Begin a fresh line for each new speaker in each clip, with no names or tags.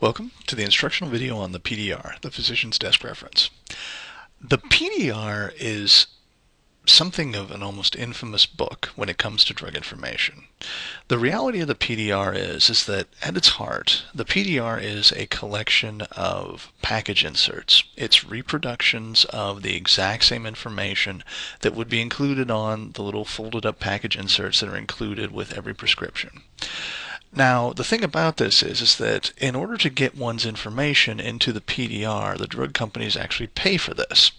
Welcome to the instructional video on the PDR, the Physician's Desk Reference. The PDR is something of an almost infamous book when it comes to drug information. The reality of the PDR is, is that at its heart, the PDR is a collection of package inserts. It's reproductions of the exact same information that would be included on the little folded up package inserts that are included with every prescription. Now, the thing about this is, is that in order to get one's information into the PDR, the drug companies actually pay for this.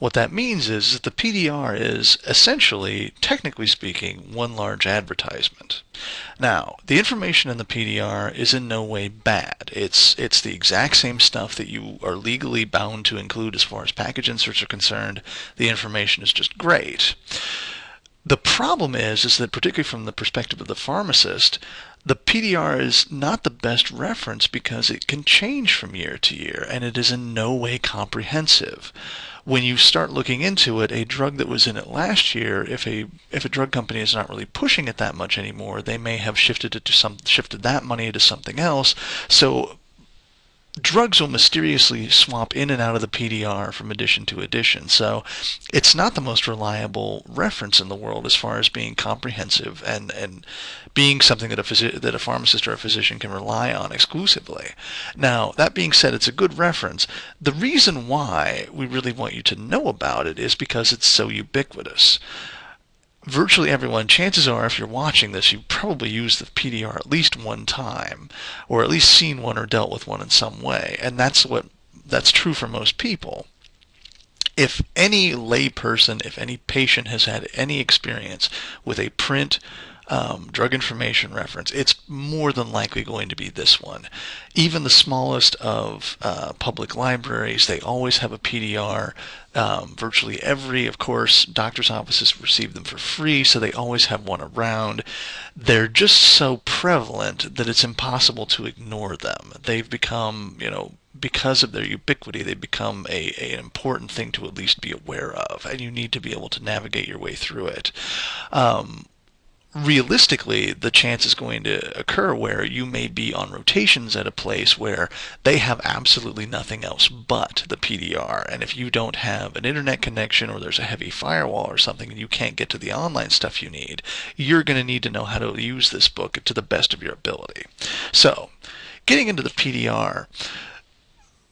What that means is that the PDR is essentially, technically speaking, one large advertisement. Now, the information in the PDR is in no way bad. It's it's the exact same stuff that you are legally bound to include as far as package inserts are concerned. The information is just great. The problem is, is that particularly from the perspective of the pharmacist, the PDR is not the best reference because it can change from year to year and it is in no way comprehensive. When you start looking into it, a drug that was in it last year, if a if a drug company is not really pushing it that much anymore, they may have shifted it to some shifted that money to something else. So drugs will mysteriously swap in and out of the PDR from edition to edition. So it's not the most reliable reference in the world as far as being comprehensive and, and being something that a, phys- that a pharmacist or a physician can rely on exclusively. Now, that being said, it's a good reference. The reason why we really want you to know about it is because it's so ubiquitous virtually everyone, chances are if you're watching this, you've probably used the PDR at least one time, or at least seen one or dealt with one in some way. And that's what that's true for most people. If any layperson, if any patient has had any experience with a print um, drug information reference, it's more than likely going to be this one. Even the smallest of uh, public libraries, they always have a PDR. Um, virtually every, of course, doctor's offices receive them for free, so they always have one around. They're just so prevalent that it's impossible to ignore them. They've become, you know, because of their ubiquity, they become a, a, an important thing to at least be aware of, and you need to be able to navigate your way through it. Um, realistically, the chance is going to occur where you may be on rotations at a place where they have absolutely nothing else but the PDR. And if you don't have an internet connection or there's a heavy firewall or something and you can't get to the online stuff you need, you're going to need to know how to use this book to the best of your ability. So, getting into the PDR,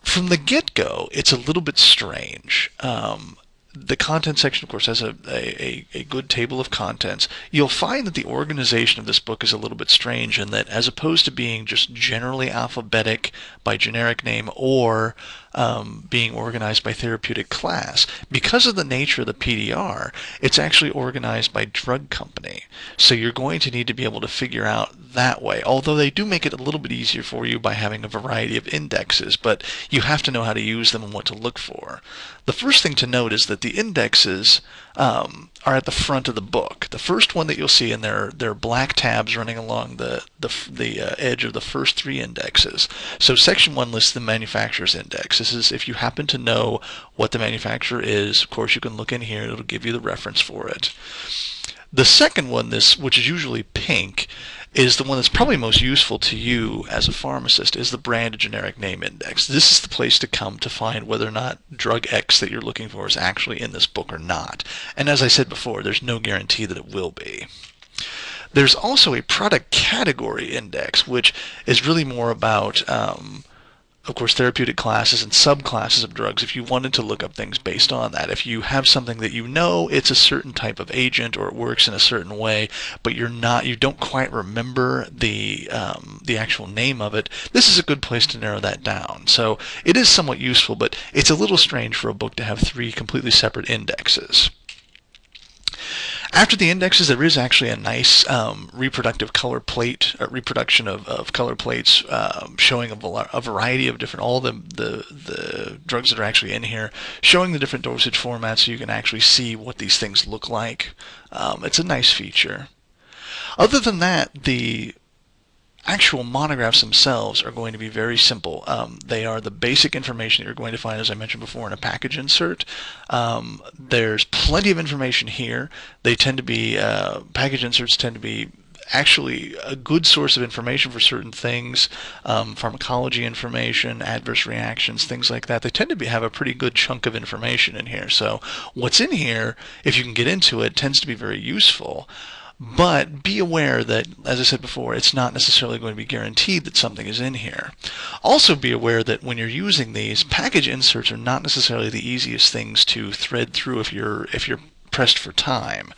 from the get-go, it's a little bit strange. Um, the content section, of course, has a, a, a, good table of contents. You'll find that the organization of this book is a little bit strange in that as opposed to being just generally alphabetic by generic name or um, being organized by therapeutic class, because of the nature of the PDR, it's actually organized by drug company. So you're going to need to be able to figure out that way, although they do make it a little bit easier for you by having a variety of indexes, but you have to know how to use them and what to look for. The first thing to note is that the indexes um, are at the front of the book. The first one that you'll see, there are black tabs running along the, the, the uh, edge of the first three indexes. So section one lists the manufacturer's index. This is if you happen to know what the manufacturer is, of course you can look in here, it'll give you the reference for it. The second one, this which is usually pink, is the one that's probably most useful to you as a pharmacist is the brand generic name index. This is the place to come to find whether or not drug X that you're looking for is actually in this book or not. And as I said before, there's no guarantee that it will be. There's also a product category index, which is really more about um, of course, therapeutic classes and subclasses of drugs if you wanted to look up things based on that. If you have something that you know it's a certain type of agent or it works in a certain way, but you're not, you don't quite remember the um, the actual name of it, this is a good place to narrow that down. So it is somewhat useful, but it's a little strange for a book to have three completely separate indexes. After the indexes, there is actually a nice um, reproductive color plate, uh, reproduction of, of color plates um, showing a, a, variety of different, all the, the, the drugs that are actually in here, showing the different dosage formats so you can actually see what these things look like. Um, it's a nice feature. Other than that, the actual monographs themselves are going to be very simple. Um, they are the basic information that you're going to find, as I mentioned before, in a package insert. Um, there's plenty of information here. They tend to be, uh, package inserts tend to be actually a good source of information for certain things, um, pharmacology information, adverse reactions, things like that. They tend to be, have a pretty good chunk of information in here. So what's in here, if you can get into it, tends to be very useful. But be aware that, as I said before, it's not necessarily going to be guaranteed that something is in here. Also be aware that when you're using these, package inserts are not necessarily the easiest things to thread through if you're if you're pressed for time.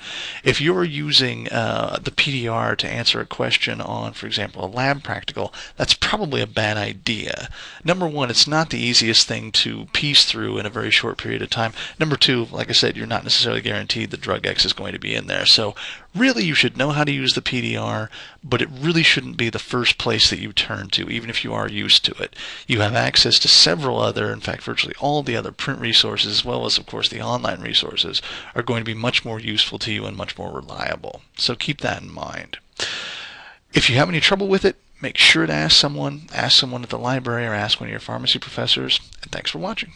If you're using uh, the PDR to answer a question on, for example, a lab practical, that's probably a bad idea. Number one, it's not the easiest thing to piece through in a very short period of time. Number two, like I said, you're not necessarily guaranteed that drug X is going to be in there. So really you should know how to use the PDR, but it really shouldn't be the first place that you turn to, even if you are used to it. You have access to several other, in fact, virtually all the other print resources, as well as, of course, the online resources, are going to be much more useful to you and much more reliable. So keep that in mind. If you have any trouble with it, make sure to ask someone, ask someone at the library or ask one of your pharmacy professors, and thanks for watching.